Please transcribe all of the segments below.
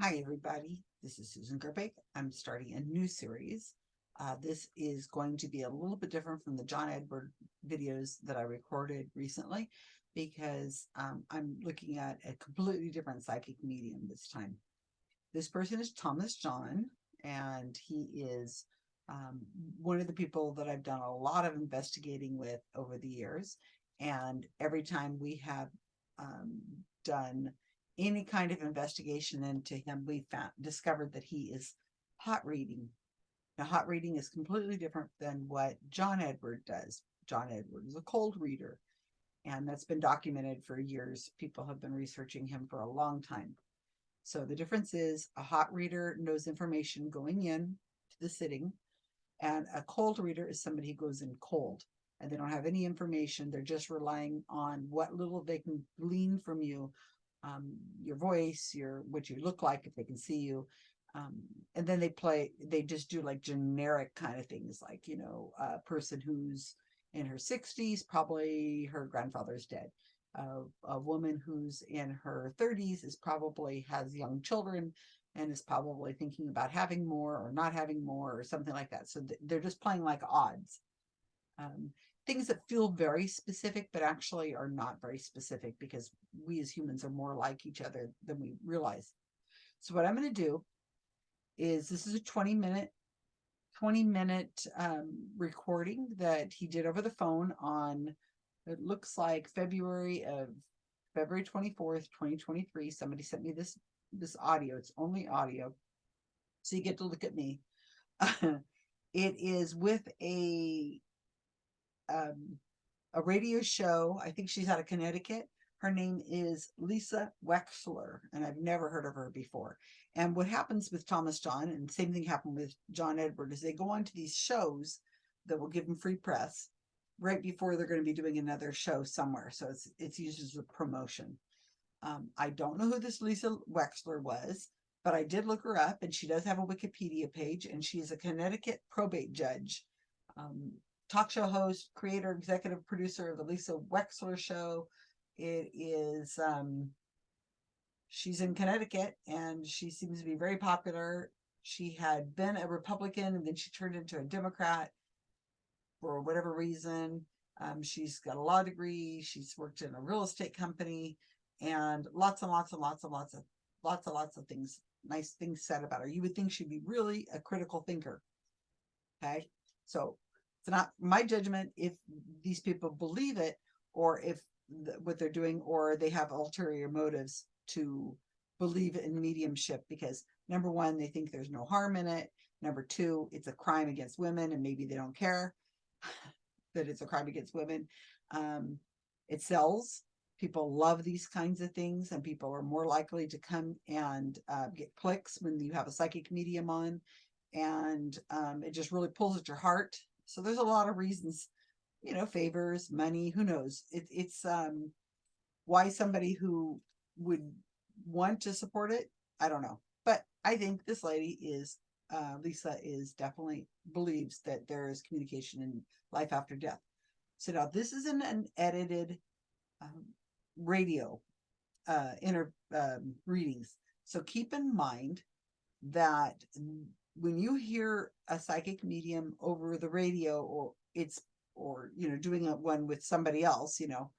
Hi, everybody. This is Susan Gerbic. I'm starting a new series. Uh, this is going to be a little bit different from the John Edward videos that I recorded recently because um, I'm looking at a completely different psychic medium this time. This person is Thomas John, and he is um, one of the people that I've done a lot of investigating with over the years. And every time we have um, done any kind of investigation into him, we found discovered that he is hot reading. Now, hot reading is completely different than what John Edward does. John Edward is a cold reader, and that's been documented for years. People have been researching him for a long time. So the difference is a hot reader knows information going in to the sitting, and a cold reader is somebody who goes in cold and they don't have any information. They're just relying on what little they can glean from you um, your voice, your what you look like if they can see you. Um, and then they play, they just do like generic kind of things, like, you know, a person who's in her 60s, probably her grandfather's dead. Uh, a woman who's in her 30s is probably has young children and is probably thinking about having more or not having more or something like that. So th they're just playing like odds. Um, things that feel very specific, but actually are not very specific because we as humans are more like each other than we realize. So what I'm going to do is this is a 20 minute 20 minute um, recording that he did over the phone on it looks like February of February 24th 2023 somebody sent me this this audio. It's only audio. So you get to look at me. It is with a um, a radio show. I think she's out of Connecticut. Her name is Lisa Wexler, and I've never heard of her before. And what happens with Thomas John, and same thing happened with John Edward, is they go on to these shows that will give them free press right before they're going to be doing another show somewhere. So it's it's used as a promotion. Um, I don't know who this Lisa Wexler was, but I did look her up, and she does have a Wikipedia page, and she is a Connecticut probate judge. Um, talk show host, creator, executive producer of the Lisa Wexler Show. It is, um, she's in Connecticut and she seems to be very popular. She had been a Republican and then she turned into a Democrat for whatever reason. Um, she's got a law degree. She's worked in a real estate company and lots and lots and lots and lots of lots and lots of things, nice things said about her. You would think she'd be really a critical thinker. Okay. So it's not my judgment if these people believe it or if what they're doing or they have ulterior motives to believe in mediumship because number one, they think there's no harm in it. Number two, it's a crime against women and maybe they don't care that it's a crime against women. Um, it sells. People love these kinds of things and people are more likely to come and uh, get clicks when you have a psychic medium on and um, it just really pulls at your heart so there's a lot of reasons, you know, favors, money, who knows? It, it's um, why somebody who would want to support it, I don't know. But I think this lady is, uh, Lisa is definitely believes that there is communication in life after death. So now this is an, an edited um, radio uh, inner um, readings. So keep in mind that when you hear a psychic medium over the radio or it's or you know doing a one with somebody else you know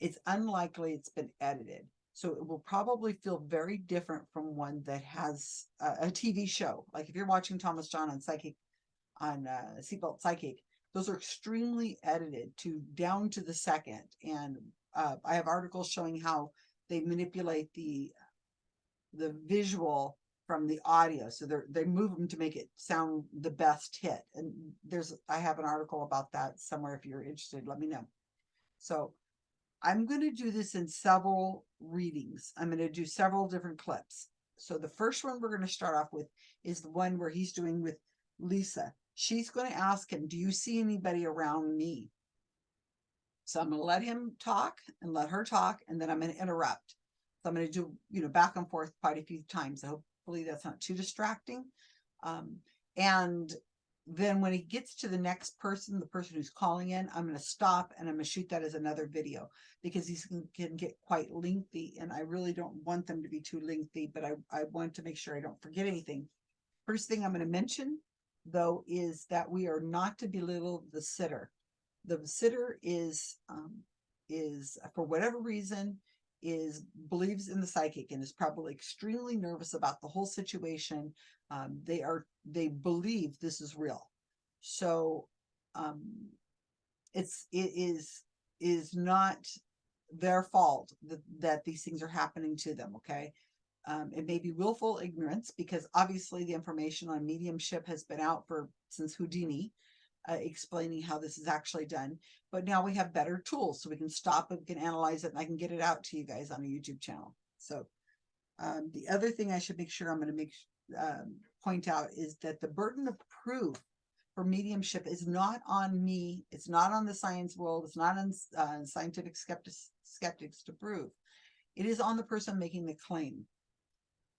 it's unlikely it's been edited. So it will probably feel very different from one that has a, a tv show. Like if you're watching thomas john on psychic on uh seatbelt psychic those are extremely edited to down to the second. And uh, i have articles showing how they manipulate the the visual from the audio. So they they move them to make it sound the best hit. And there's, I have an article about that somewhere. If you're interested, let me know. So I'm going to do this in several readings. I'm going to do several different clips. So the first one we're going to start off with is the one where he's doing with Lisa. She's going to ask him, do you see anybody around me? So I'm going to let him talk and let her talk, and then I'm going to interrupt. So I'm going to do, you know, back and forth quite a few times. I hope hopefully that's not too distracting. Um, and then when he gets to the next person, the person who's calling in, I'm gonna stop and I'm gonna shoot that as another video because these can, can get quite lengthy and I really don't want them to be too lengthy, but I, I want to make sure I don't forget anything. First thing I'm gonna mention though is that we are not to belittle the sitter. The sitter is, um, is for whatever reason, is believes in the psychic and is probably extremely nervous about the whole situation. Um, they are, they believe this is real. So, um, it's, it is, is not their fault that, that these things are happening to them, okay? Um, it may be willful ignorance because obviously the information on mediumship has been out for, since Houdini, uh, explaining how this is actually done. But now we have better tools so we can stop and can analyze it and I can get it out to you guys on a YouTube channel. So um, the other thing I should make sure I'm going to make um, point out is that the burden of proof for mediumship is not on me. It's not on the science world. It's not on uh, scientific skeptics, skeptics to prove. It is on the person making the claim.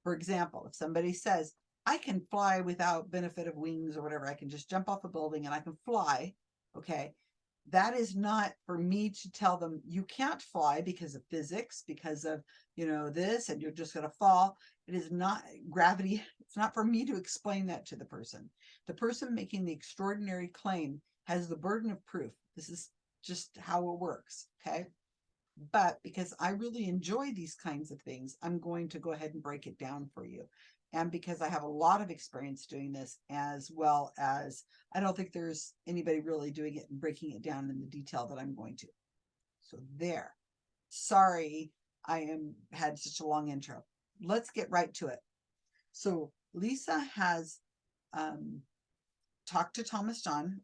For example, if somebody says, I can fly without benefit of wings or whatever. I can just jump off a building and I can fly. Okay. That is not for me to tell them you can't fly because of physics, because of, you know, this, and you're just going to fall. It is not gravity. It's not for me to explain that to the person. The person making the extraordinary claim has the burden of proof. This is just how it works. Okay. But because I really enjoy these kinds of things, I'm going to go ahead and break it down for you and because I have a lot of experience doing this as well as I don't think there's anybody really doing it and breaking it down in the detail that I'm going to. So there. Sorry, I am had such a long intro. Let's get right to it. So Lisa has um, talked to Thomas John,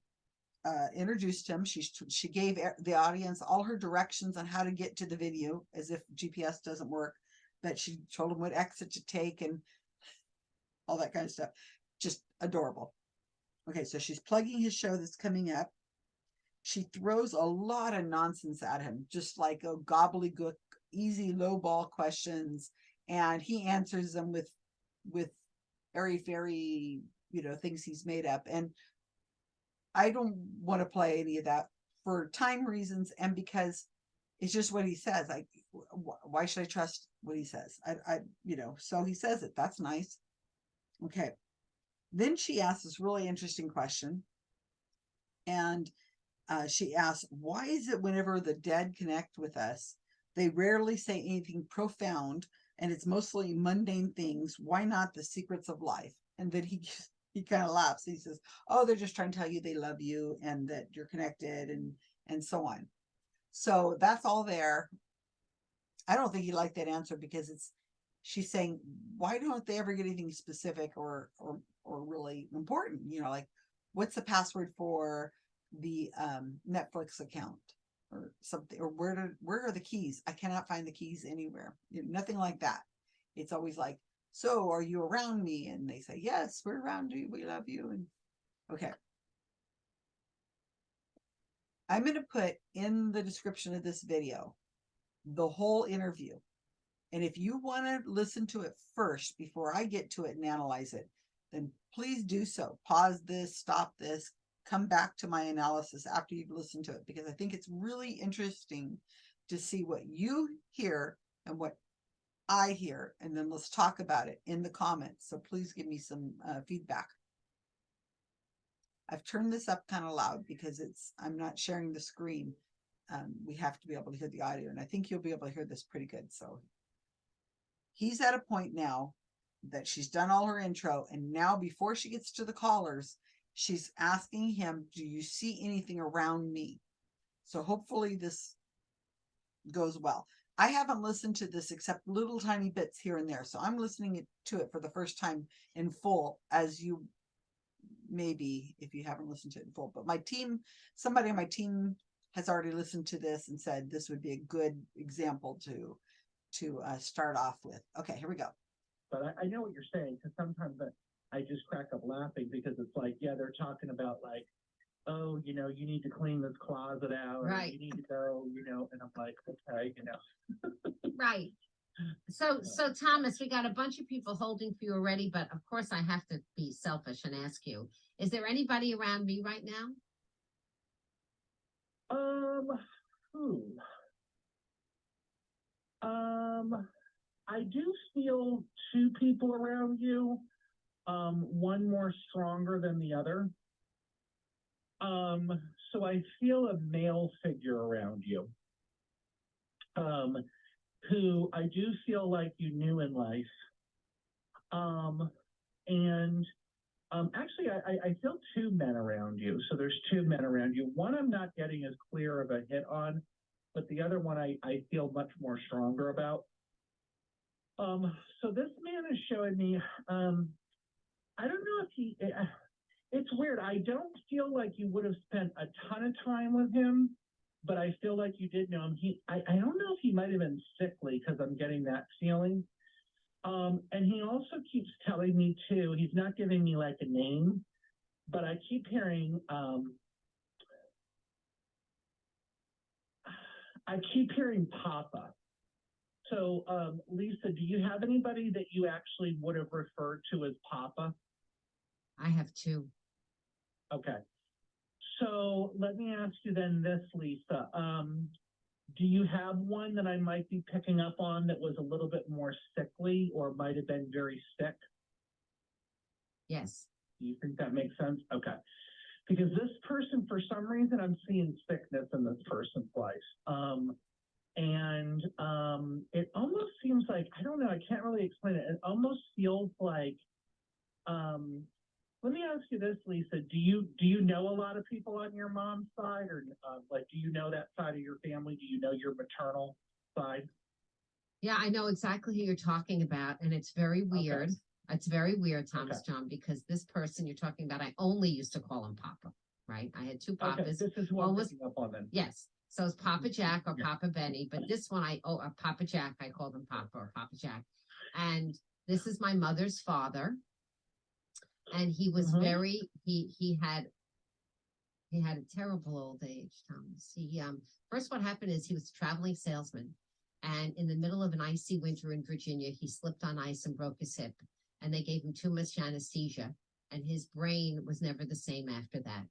uh, introduced him. She she gave the audience all her directions on how to get to the video, as if GPS doesn't work. But she told him what exit to take and all that kind of stuff. Just adorable. Okay, so she's plugging his show that's coming up. She throws a lot of nonsense at him, just like a gobbledygook, easy low ball questions, and he answers them with with airy fairy, you know, things he's made up. And I don't want to play any of that for time reasons and because it's just what he says. Like, why should I trust what he says? I, I, you know, so he says it. That's nice. Okay. Then she asks this really interesting question. And uh, she asks, why is it whenever the dead connect with us, they rarely say anything profound and it's mostly mundane things. Why not the secrets of life? And then he he kind of laughs. He says, oh, they're just trying to tell you they love you and that you're connected and and so on. So that's all there. I don't think he liked that answer because it's she's saying, why don't they ever get anything specific or, or, or really important? You know, like what's the password for the um, Netflix account or something, or where do, where are the keys? I cannot find the keys anywhere. You know, nothing like that. It's always like, so are you around me? And they say, yes, we're around you. We love you. And okay. I'm going to put in the description of this video, the whole interview and if you want to listen to it first before I get to it and analyze it, then please do so. Pause this, stop this, come back to my analysis after you've listened to it, because I think it's really interesting to see what you hear and what I hear, and then let's talk about it in the comments. So please give me some uh, feedback. I've turned this up kind of loud because it's I'm not sharing the screen. Um, we have to be able to hear the audio, and I think you'll be able to hear this pretty good. So he's at a point now that she's done all her intro and now before she gets to the callers she's asking him do you see anything around me? So hopefully this goes well. I haven't listened to this except little tiny bits here and there so i'm listening to it for the first time in full as you maybe if you haven't listened to it in full but my team somebody on my team has already listened to this and said this would be a good example to to uh, start off with. Okay, here we go. But I, I know what you're saying, because sometimes I, I just crack up laughing because it's like, yeah, they're talking about like, oh, you know, you need to clean this closet out, or Right. you need to go, you know, and I'm like, okay, you know. Right. So, so Thomas, we got a bunch of people holding for you already, but of course I have to be selfish and ask you, is there anybody around me right now? Um, who? I do feel two people around you. Um, one more stronger than the other. Um, so I feel a male figure around you. Um, who I do feel like you knew in life. Um, and um, actually, I, I, feel two men around you. So there's two men around you. One I'm not getting as clear of a hit on, but the other one I, I feel much more stronger about. Um, so this man is showing me, um, I don't know if he, it's weird. I don't feel like you would have spent a ton of time with him, but I feel like you did know him. He, I, I don't know if he might have been sickly because I'm getting that feeling. Um, and he also keeps telling me too, he's not giving me like a name, but I keep hearing, um, I keep hearing Papa. So, um, Lisa, do you have anybody that you actually would have referred to as Papa? I have two. Okay. So let me ask you then this, Lisa. Um, do you have one that I might be picking up on that was a little bit more sickly or might have been very sick? Yes. Do you think that makes sense? Okay. Because this person, for some reason, I'm seeing sickness in this person's life. Um, and um, it almost seems like, I don't know, I can't really explain it. It almost feels like, um, let me ask you this, Lisa. Do you do you know a lot of people on your mom's side, or uh, like do you know that side of your family? Do you know your maternal side? Yeah, I know exactly who you're talking about, and it's very weird. It's very weird, Thomas John, because this person you're talking about, I only used to call him Papa, right? I had two Okay, papas. this is who I'm almost- up on then. Yes, so it's Papa Jack or Yeah. Papa Benny, but this one I, oh, uh, Papa Jack, I called him Papa or Papa Jack. And this is my mother's father. And he was Mhm. very, he, he had, he had a terrible old age, Thomas. He, um, first what happened is he was a traveling salesman. And in the middle of an icy winter in Virginia, he slipped on ice and broke his hip. And they gave him too much anesthesia and his brain was never the same after that.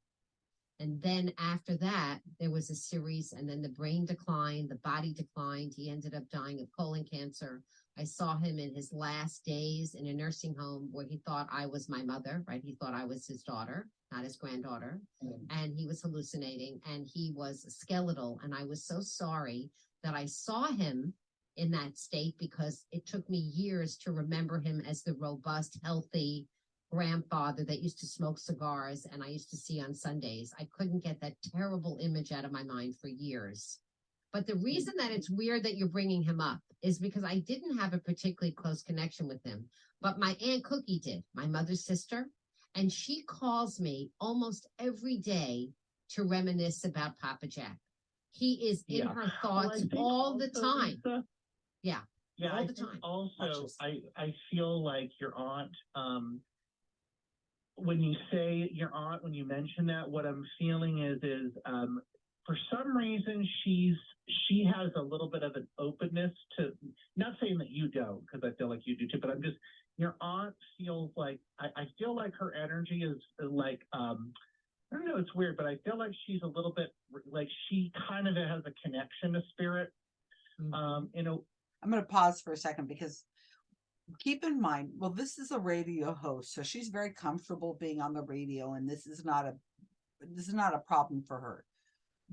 And then after that, there was a series, and then the brain declined, the body declined. He ended up dying of colon cancer. I saw him in his last days in a nursing home where he thought I was my mother, right? He thought I was his daughter, not his granddaughter. Mm. And he was hallucinating and he was skeletal. And I was so sorry that I saw him in that state because it took me years to remember him as the robust, healthy, grandfather that used to smoke cigars and I used to see on Sundays. I couldn't get that terrible image out of my mind for years. But the reason that it's weird that you're bringing him up is because I didn't have a particularly close connection with him, but my Aunt Cookie did, my mother's sister, and she calls me almost every day to reminisce about Papa Jack. He is in Yeah. her thoughts think all the time. Lisa- Yeah, Yeah, all I the time. Also, I I feel like your aunt. Um, when you say your aunt, when you mention that, what I'm feeling is is um, for some reason she's she has a little bit of an openness to. Not saying that you don't, because I feel like you do too, but I'm just your aunt feels like I, I feel like her energy is like um. I don't know, it's weird, but I feel like she's a little bit like she kind of has a connection to spirit. Mhm. Um, know, I'm going to pause for a second because keep in mind, well, this is a radio host, so she's very comfortable being on the radio, and this is not a this is not a problem for her.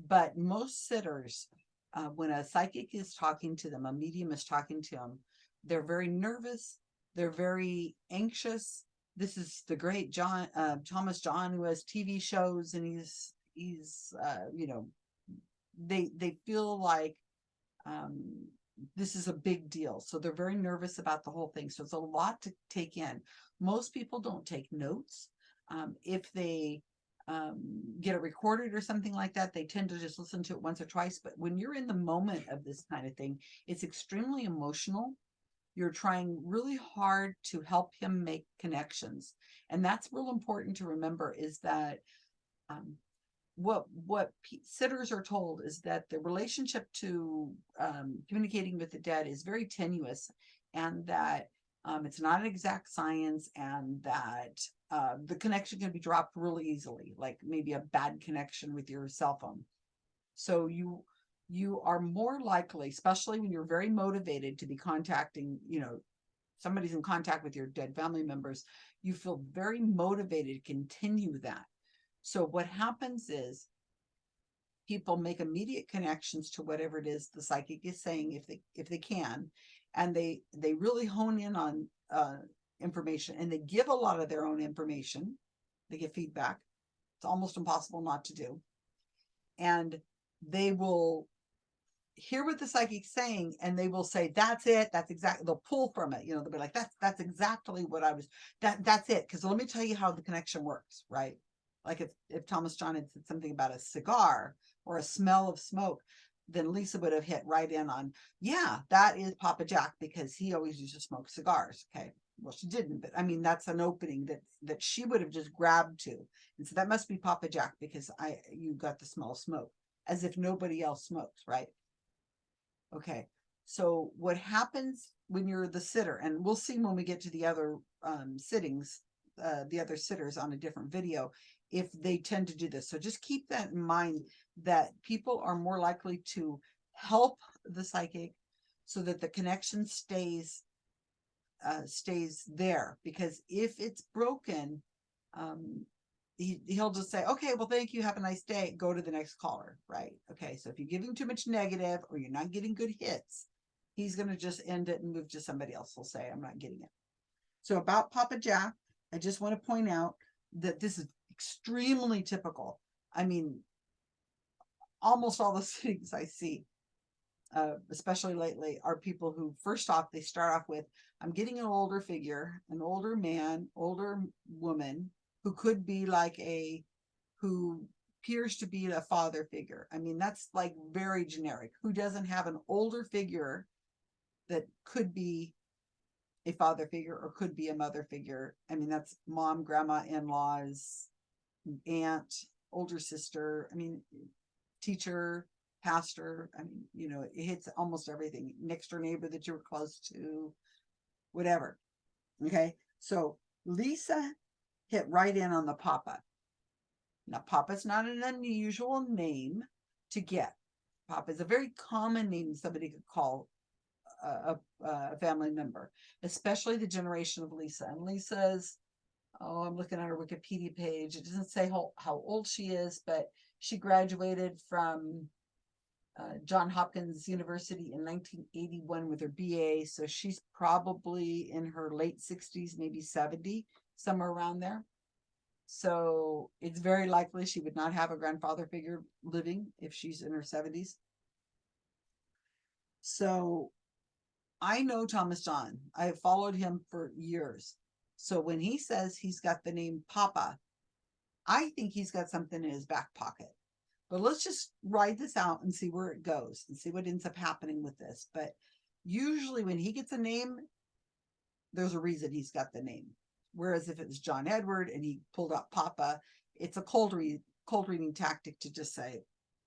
But most sitters, uh, when a psychic is talking to them, a medium is talking to them, they're very nervous, they're very anxious. This is the great John uh, Thomas John who has TV shows, and he's he's uh, you know they they feel like um this is a big deal. So they're very nervous about the whole thing. So it's a lot to take in. Most people don't take notes. Um, if they um, get it recorded or something like that, they tend to just listen to it once or twice. But when you're in the moment of this kind of thing, it's extremely emotional. You're trying really hard to help him make connections. And that's real important to remember is that um, what what sitters are told is that the relationship to um, communicating with the dead is very tenuous, and that um, it's not an exact science, and that uh, the connection can be dropped really easily, like maybe a bad connection with your cell phone. So you you are more likely, especially when you're very motivated to be contacting, you know, somebody's in contact with your dead family members, you feel very motivated to continue that. So what happens is people make immediate connections to whatever it is the psychic is saying if they if they can and they they really hone in on uh information and they give a lot of their own information. They give feedback. It's almost impossible not to do. And they will hear what the psychic's saying and they will say that's it. That's exactly they'll pull from it you know they'll be like that's that's exactly what i was that that's it. Because let me tell you how the connection works right like if if thomas john had said something about a cigar or a smell of smoke then lisa would have hit right in on yeah that is papa jack because he always used to smoke cigars okay? Well she didn't but i mean that's an opening that that she would have just grabbed to and so that must be papa jack because i you got the smell of smoke as if nobody else smokes right? Okay, so what happens when you're the sitter, and we'll see when we get to the other um sittings, uh, the other sitters on a different video, if they tend to do this. So just keep that in mind that people are more likely to help the psychic so that the connection stays uh stays there because if it's broken um he he'll just say, okay, well, thank you. Have a nice day. Go to the next caller. Right. Okay. So if you're giving too much negative or you're not getting good hits, he's going to just end it and move to somebody else. He'll say, I'm not getting it. So about Papa Jack, I just want to point out that this is extremely typical. I mean, almost all the things I see, uh, especially lately, are people who first off, they start off with, I'm getting an older figure, an older man, older woman, who could be like a who appears to be a father figure. I mean, that's like very generic. Who doesn't have an older figure that could be a father figure or could be a mother figure? I mean, that's mom, grandma, in-laws, aunt, older sister. I mean, teacher, pastor. I mean, you know, it hits almost everything. Next door neighbor that you were close to, whatever. Okay. So Lisa hit right in on the Papa. Now, Papa's not an unusual name to get. Papa is a very common name somebody could call a, a, a family member, especially the generation of Lisa. And Lisa's, oh, I'm looking at her Wikipedia page. It doesn't say how, how old she is, but she graduated from uh, John Hopkins University in 1981 with her BA. So she's probably in her late 60s, maybe 70 somewhere around there. So it's very likely she would not have a grandfather figure living if she's in her seventies. So I know Thomas John. I have followed him for years. So when he says he's got the name Papa, I think he's got something in his back pocket. But let's just ride this out and see where it goes and see what ends up happening with this. But usually when he gets a name, there's a reason he's got the name. Whereas if it's John Edward and he pulled out Papa, it's a cold read, cold reading tactic to just say,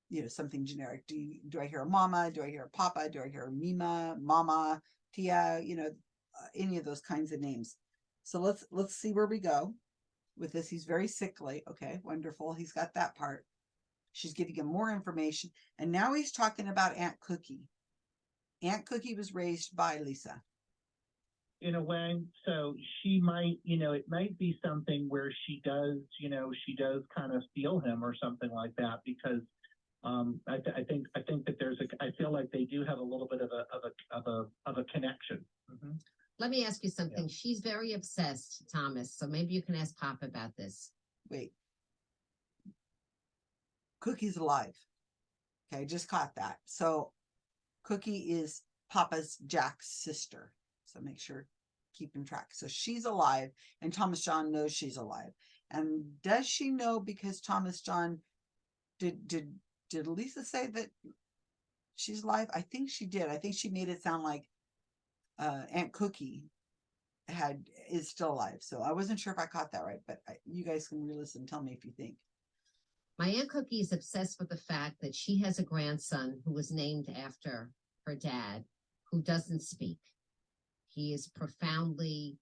you know, something generic. Do you, do I hear a mama? Do I hear a papa? Do I hear a mima, mama, tia? You know, uh, any of those kinds of names. So let's let's see where we go with this. He's very sickly. Okay, wonderful. He's got that part. She's giving him more information, and now he's talking about Aunt Cookie. Aunt Cookie was raised by Lisa. in a way. So she might, you know, it might be something where she does, you know, she does kind of feel him or something like that because um, I, th- I think I think that there's a I feel like they do have a little bit of a of a of a of a connection. Mhm. Let me ask you something. She's very obsessed, Thomas, so maybe you can ask Pop about this. Wait. Cookie's alive. Okay, just caught that. So Cookie is Papa's Jack's sister. So make sure keeping track. So she's alive and Thomas John knows she's alive. And does she know because Thomas John did did did Lisa say that she's alive? I think she did. I think she made it sound like uh Aunt Cookie had is still alive. So I wasn't sure if I caught that right, but I, you guys can re-listen. Tell me if you think. My Aunt Cookie is obsessed with the fact that she has a grandson who was named after her dad, who doesn't speak. He is profoundly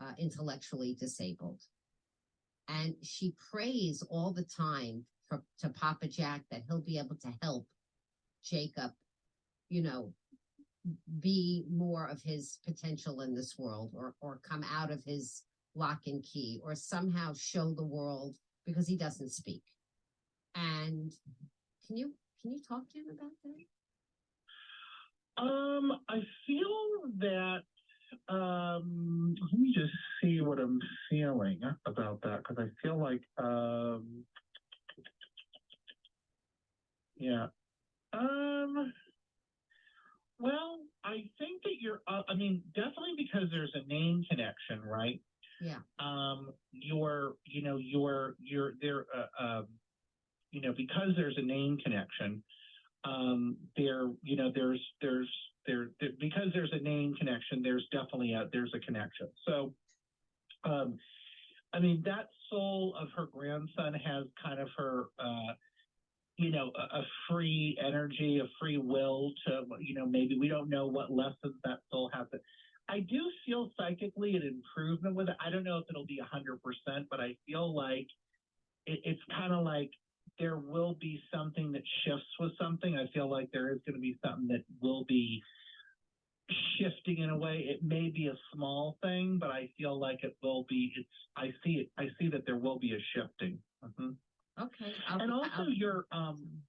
uh, intellectually disabled. And she prays all the time for, to Papa Jack that he'll be able to help Jacob, you know, be more of his potential in this world or, or come out of his lock and key or somehow show the world because he doesn't speak. And can you, can you talk to him about that? Um, I feel that, um, let me just see what I'm feeling about that, because I feel like, um, yeah, um, well, I think that you're, uh, I mean, definitely because there's a name connection, right? Yeah. Um, you're, you know, you're, you're there, uh, um, you know, because there's a name connection, um, there, you know, there's, there's, there, there, because there's a name connection, there's definitely a, there's a connection. So, um, I mean, that soul of her grandson has kind of her, uh, you know, a, a free energy, a free will to, you know, maybe we don't know what lessons that soul has. To, I do feel psychically an improvement with it. I don't know if it'll be hundred percent, but I feel like it, it's kind of like there will be something that shifts with something. I feel like there is going to be something that will be shifting in a way. It may be a small thing, but I feel like it will be. It's. I see it. I see that there will be a shifting. Okay. I'll- And also, I'll- your um.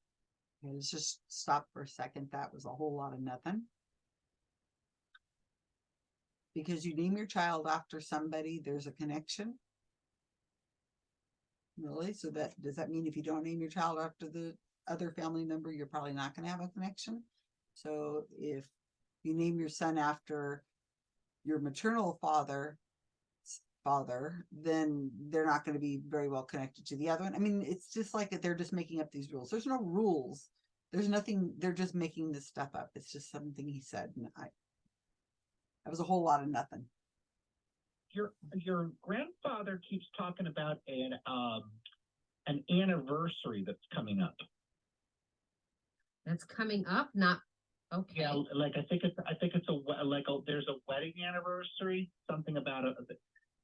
Okay, Let's just stop for a second. That was a whole lot of nothing. Because you name your child after somebody, there's a connection. Really? So that, does that mean if you don't name your child after the other family member, you're probably not gonna have a connection? So if you name your son after your maternal father, father, then they're not gonna be very well connected to the other one. I mean, it's just like that they're just making up these rules. There's no rules. There's nothing, they're just making this stuff up. It's just something he said and I. That was a whole lot of nothing. your your grandfather keeps talking about an um an anniversary that's coming up. That's coming up, not, okay. Yeah, like I think it's I think it's a we- like a, there's a wedding anniversary, something about a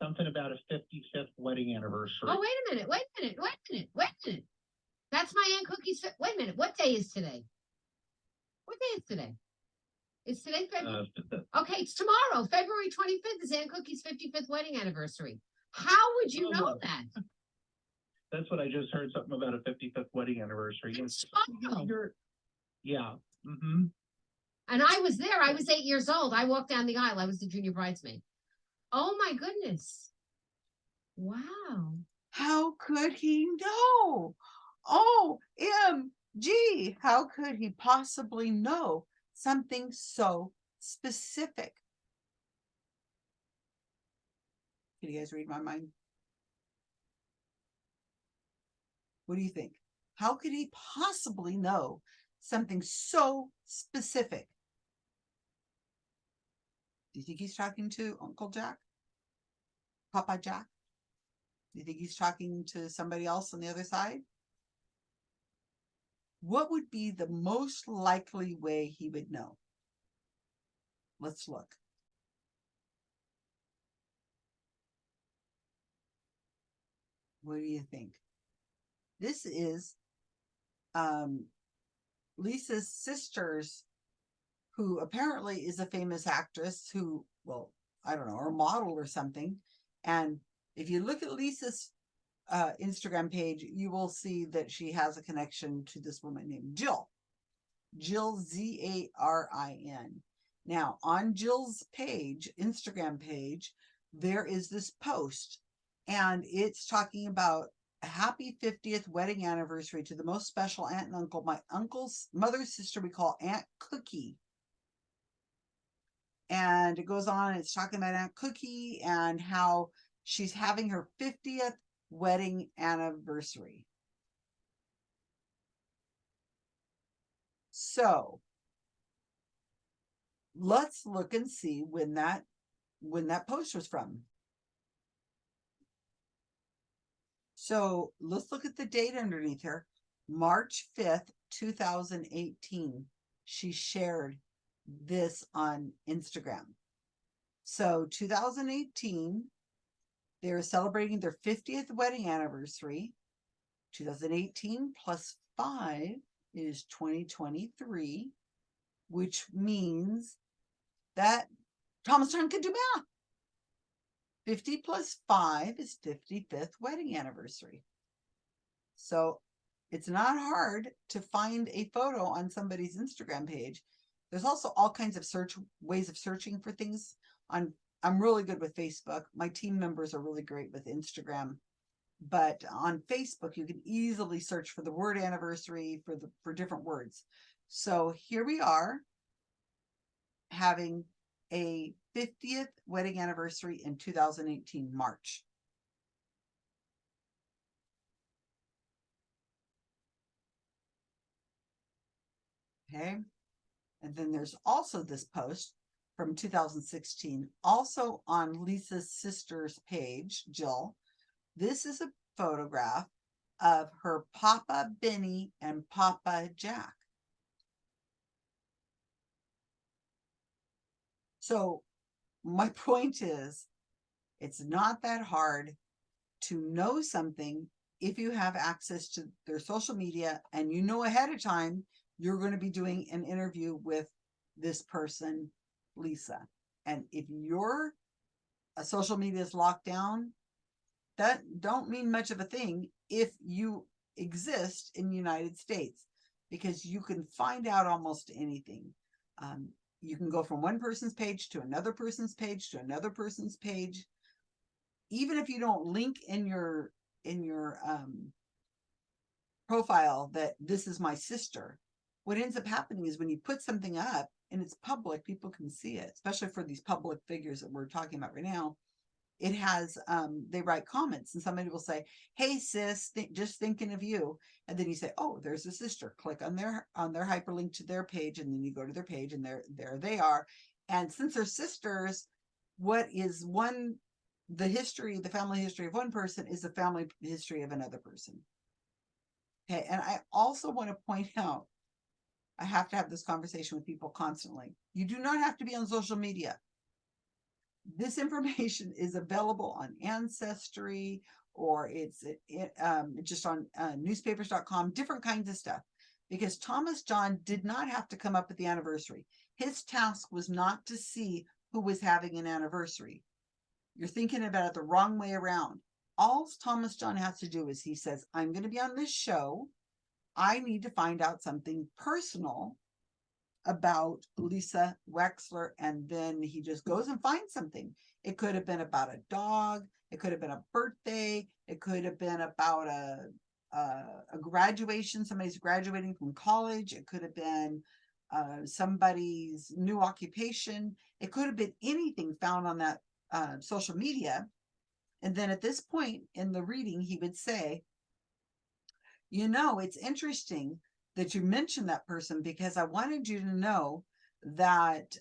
something about a 55th wedding anniversary. Oh, wait a minute, wait a minute, wait a minute, wait a minute. That's my Aunt Cookie's, wait a minute, what day is today? What day is today? Is today February? Uh, Okay, it's tomorrow, February twenty-fifth is Aunt Cookie's fifty-fifth wedding anniversary. How would you know Oh. that? that's what I just heard something about a 55th wedding anniversary. It's tomorrow. Yeah. Mm-hmm. And I was there, I was eight years old, I walked down the aisle, I was the junior bridesmaid. Oh my goodness. Wow. How could he know? Oh, MG, how could he possibly know something so specific? Can you guys read my mind? What do you think? How could he possibly know something so specific? Do you think he's talking to Uncle Jack? Papa Jack? Do you think he's talking to somebody else on the other side? What would be the most likely way he would know? Let's look. What do you think? This is um, Lisa's sister's, who apparently is a famous actress who, well, I don't know, or model or something. And if you look at Lisa's uh, Instagram page, you will see that she has a connection to this woman named Jill. Jill Z A R I N. Now, on Jill's page, Instagram page, there is this post, and it's talking about a happy 50th wedding anniversary to the most special aunt and uncle. My uncle's mother's sister we call Aunt Cookie. And it goes on, it's talking about Aunt Cookie and how she's having her 50th wedding anniversary. So let's look and see when that when that post was from. So let's look at the date underneath here. March fifth, two thousand eighteen. She shared this on Instagram. So two thousand eighteen, they are celebrating their fiftieth wedding anniversary. Two thousand eighteen plus five is twenty twenty-three, which means that Thomas John can do math. Fifty plus five is fifty-fifth wedding anniversary. So it's not hard to find a photo on somebody's Instagram page. There's also all kinds of search ways of searching for things on. I'm really good with Facebook. My team members are really great with Instagram. But on Facebook, you can easily search for the word anniversary for the for different words. So here we are having a 50th wedding anniversary in 2018 March. Okay. And then there's also this post from 2016, also on Lisa's sister's page, Jill. This is a photograph of her Papa Benny and Papa Jack. So my point is, it's not that hard to know something if you have access to their social media and you know ahead of time you're going to be doing an interview with this person, Lisa. And if your uh, social media is locked down, that don't mean much of a thing if you exist in the United States because you can find out almost anything. Um, you can go from one person's page to another person's page to another person's page. Even if you don't link in your in your um, profile that this is my sister, what ends up happening is when you put something up and it's public, people can see it, especially for these public figures that we're talking about right now. It has, um, they write comments and somebody will say, Hey sis, th just thinking of you. And then you say, Oh, there's a sister, click on their, on their hyperlink to their page. And then you go to their page and there, there they are. And since they're sisters, what is one, the history, the family history of one person is the family history of another person. Okay. And I also want to point out, I have to have this conversation with people constantly. You do not have to be on social media. This information is available on Ancestry or it's it, um, just on uh, newspapers.com, different kinds of stuff. Because Thomas John did not have to come up with the anniversary. His task was not to see who was having an anniversary. You're thinking about it the wrong way around. All Thomas John has to do is he says, I'm going to be on this show. I need to find out something personal about Lisa Wexler. And then he just goes and finds something. It could have been about a dog. It could have been a birthday. It could have been about a, a, a graduation. Somebody's graduating from college. It could have been uh, somebody's new occupation. It could have been anything found on that uh, social media. And then at this point in the reading, he would say, you know, it's interesting that you mentioned that person because I wanted you to know that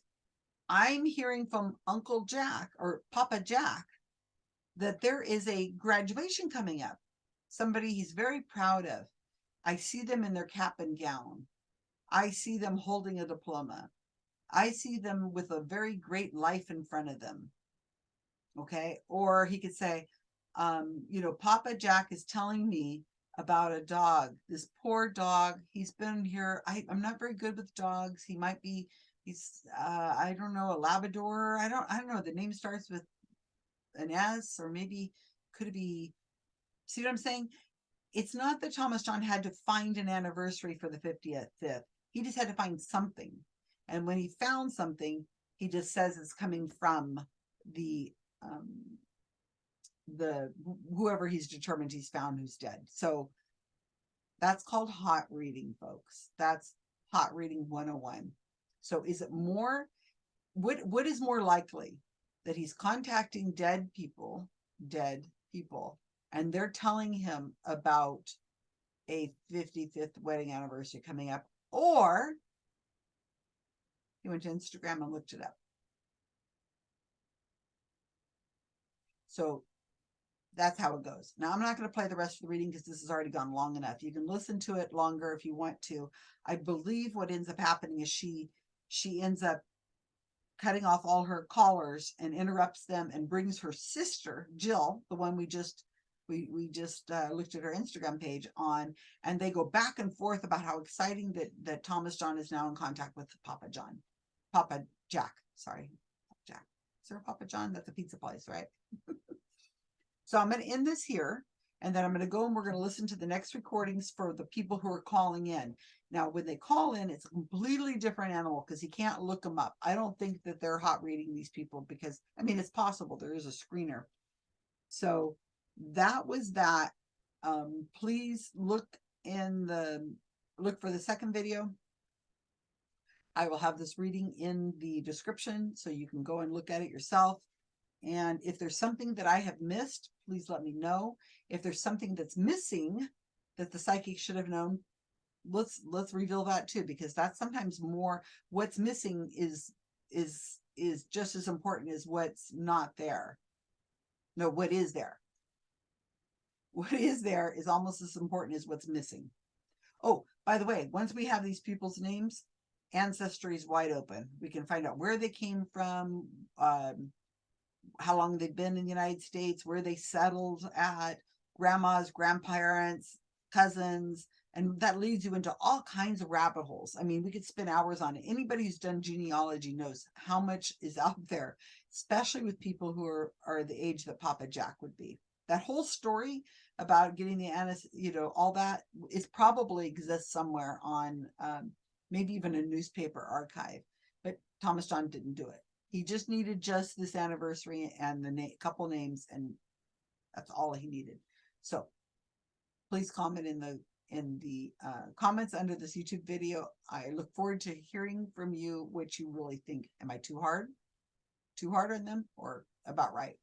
I'm hearing from Uncle Jack or Papa Jack that there is a graduation coming up. Somebody he's very proud of. I see them in their cap and gown. I see them holding a diploma. I see them with a very great life in front of them. Okay. Or he could say, um, you know, Papa Jack is telling me about a dog. This poor dog, he's been here. I, I'm not very good with dogs. He might be, he's, uh, I don't know, a Labrador. I don't, I don't know. The name starts with an S or maybe could it be, see what I'm saying? It's not that Thomas John had to find an anniversary for the 50th. Fifth. He just had to find something. And when he found something, he just says it's coming from the um, the whoever he's determined he's found who's dead. So that's called hot reading, folks. That's hot reading 101. So is it more what what is more likely that he's contacting dead people, dead people, and they're telling him about a 55th wedding anniversary coming up, or he went to Instagram and looked it up. So that's how it goes. Now, I'm not going to play the rest of the reading because this has already gone long enough. You can listen to it longer if you want to. I believe what ends up happening is she she ends up cutting off all her callers and interrupts them and brings her sister Jill, the one we just we we just uh, looked at her Instagram page on, and they go back and forth about how exciting that that Thomas John is now in contact with Papa John, Papa Jack. Sorry, Jack. Is there Papa John? That's a pizza place, right? so I'm going to end this here, and then I'm going to go and we're going to listen to the next recordings for the people who are calling in. Now, when they call in, it's a completely different animal because you can't look them up. I don't think that they're hot reading these people because I mean it's possible there is a screener. So that was that. Um, please look in the look for the second video. I will have this reading in the description so you can go and look at it yourself. And if there's something that I have missed, please let me know. If there's something that's missing that the psychic should have known, let's let's reveal that too because that's sometimes more what's missing is is is just as important as what's not there. No what is there? What is there is almost as important as what's missing. Oh by the way once we have these people's names ancestry is wide open. We can find out where they came from um how long they've been in the united states where they settled at grandmas grandparents cousins and that leads you into all kinds of rabbit holes. I mean, we could spend hours on it. Anybody who's done genealogy knows how much is out there, especially with people who are, are the age that Papa Jack would be. That whole story about getting the anis, you know, all that is probably exists somewhere on um, maybe even a newspaper archive. But Thomas John didn't do it. He just needed just this anniversary and the na- couple names, and that's all he needed. So please comment in the in the uh, comments under this YouTube video. I look forward to hearing from you what you really think. Am I too hard? Too hard on them or about right?